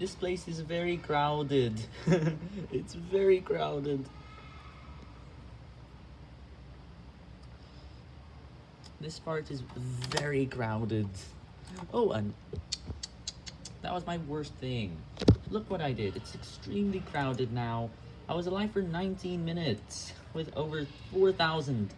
This place is very crowded. it's very crowded. This part is very crowded. Oh, and that was my worst thing. Look what I did. It's extremely crowded now. I was alive for 19 minutes with over 4,000